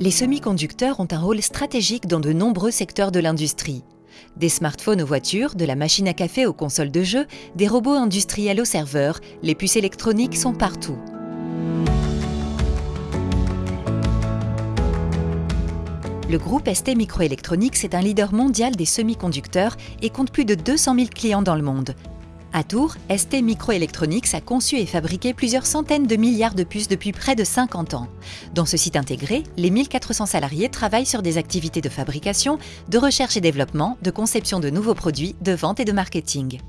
Les semi-conducteurs ont un rôle stratégique dans de nombreux secteurs de l'industrie. Des smartphones aux voitures, de la machine à café aux consoles de jeux, des robots industriels aux serveurs, les puces électroniques sont partout. Le groupe ST Microelectronics est un leader mondial des semi-conducteurs et compte plus de 200 000 clients dans le monde. À Tours, ST Microelectronics a conçu et fabriqué plusieurs centaines de milliards de puces depuis près de 50 ans. Dans ce site intégré, les 1400 salariés travaillent sur des activités de fabrication, de recherche et développement, de conception de nouveaux produits, de vente et de marketing.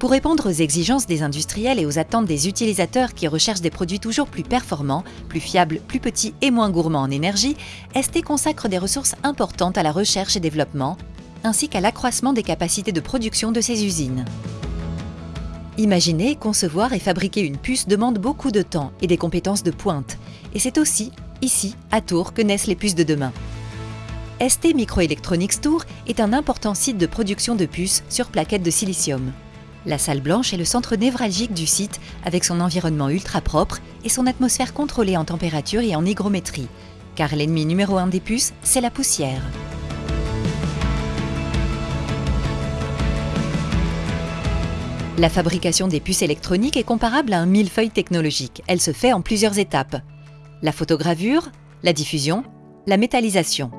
Pour répondre aux exigences des industriels et aux attentes des utilisateurs qui recherchent des produits toujours plus performants, plus fiables, plus petits et moins gourmands en énergie, ST consacre des ressources importantes à la recherche et développement, ainsi qu'à l'accroissement des capacités de production de ces usines. Imaginer, concevoir et fabriquer une puce demande beaucoup de temps et des compétences de pointe. Et c'est aussi, ici, à Tours, que naissent les puces de demain. ST Microelectronics Tours est un important site de production de puces sur plaquettes de silicium. La salle blanche est le centre névralgique du site avec son environnement ultra propre et son atmosphère contrôlée en température et en hygrométrie. Car l'ennemi numéro un des puces, c'est la poussière. La fabrication des puces électroniques est comparable à un millefeuille technologique. Elle se fait en plusieurs étapes. La photogravure, la diffusion, la métallisation.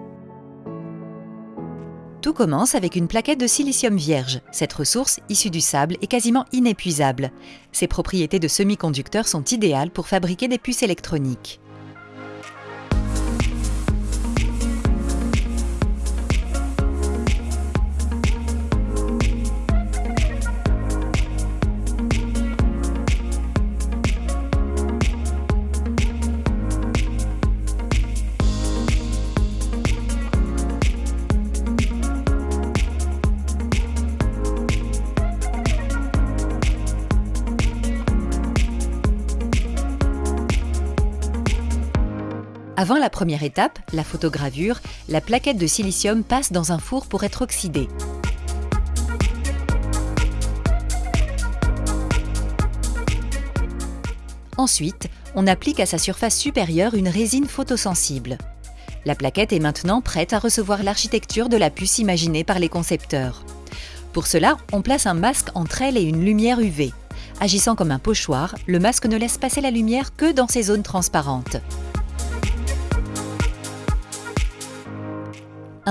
Tout commence avec une plaquette de silicium vierge. Cette ressource, issue du sable, est quasiment inépuisable. Ses propriétés de semi-conducteur sont idéales pour fabriquer des puces électroniques. Avant la première étape, la photogravure, la plaquette de silicium passe dans un four pour être oxydée. Ensuite, on applique à sa surface supérieure une résine photosensible. La plaquette est maintenant prête à recevoir l'architecture de la puce imaginée par les concepteurs. Pour cela, on place un masque entre elle et une lumière UV. Agissant comme un pochoir, le masque ne laisse passer la lumière que dans ces zones transparentes.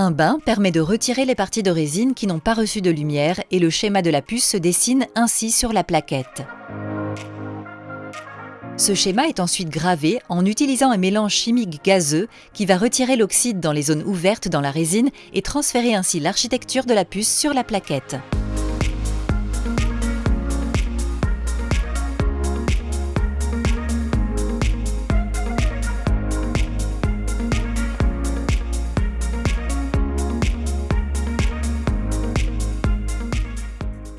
Un bain permet de retirer les parties de résine qui n'ont pas reçu de lumière et le schéma de la puce se dessine ainsi sur la plaquette. Ce schéma est ensuite gravé en utilisant un mélange chimique gazeux qui va retirer l'oxyde dans les zones ouvertes dans la résine et transférer ainsi l'architecture de la puce sur la plaquette.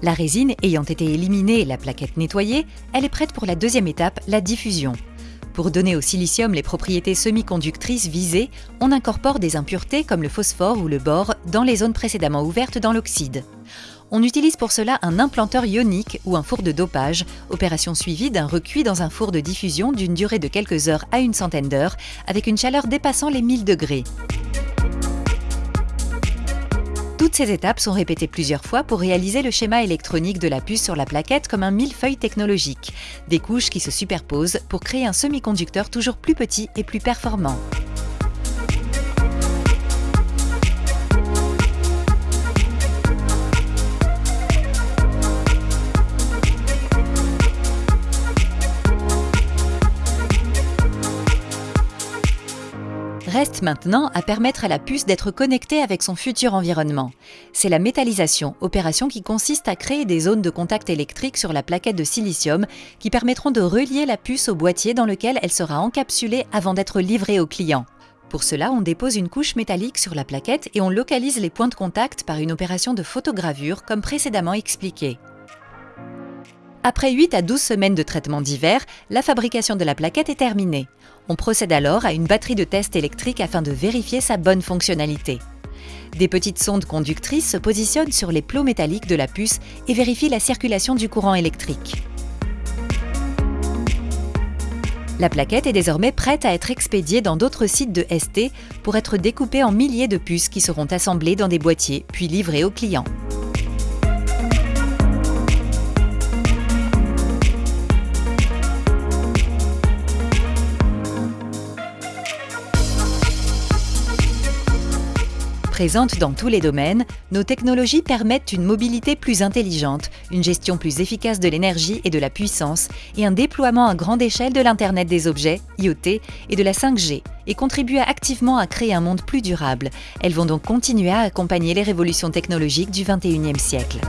La résine ayant été éliminée et la plaquette nettoyée, elle est prête pour la deuxième étape, la diffusion. Pour donner au silicium les propriétés semi-conductrices visées, on incorpore des impuretés comme le phosphore ou le bore dans les zones précédemment ouvertes dans l'oxyde. On utilise pour cela un implanteur ionique ou un four de dopage, opération suivie d'un recuit dans un four de diffusion d'une durée de quelques heures à une centaine d'heures, avec une chaleur dépassant les 1000 degrés. Toutes ces étapes sont répétées plusieurs fois pour réaliser le schéma électronique de la puce sur la plaquette comme un millefeuille technologique, des couches qui se superposent pour créer un semi-conducteur toujours plus petit et plus performant. Reste maintenant à permettre à la puce d'être connectée avec son futur environnement. C'est la métallisation, opération qui consiste à créer des zones de contact électrique sur la plaquette de silicium qui permettront de relier la puce au boîtier dans lequel elle sera encapsulée avant d'être livrée au client. Pour cela, on dépose une couche métallique sur la plaquette et on localise les points de contact par une opération de photogravure comme précédemment expliqué. Après 8 à 12 semaines de traitement d'hiver, la fabrication de la plaquette est terminée. On procède alors à une batterie de test électrique afin de vérifier sa bonne fonctionnalité. Des petites sondes conductrices se positionnent sur les plots métalliques de la puce et vérifient la circulation du courant électrique. La plaquette est désormais prête à être expédiée dans d'autres sites de ST pour être découpée en milliers de puces qui seront assemblées dans des boîtiers puis livrées aux clients. Présentes dans tous les domaines, nos technologies permettent une mobilité plus intelligente, une gestion plus efficace de l'énergie et de la puissance, et un déploiement à grande échelle de l'Internet des objets, IoT, et de la 5G, et contribuent activement à créer un monde plus durable. Elles vont donc continuer à accompagner les révolutions technologiques du 21e siècle.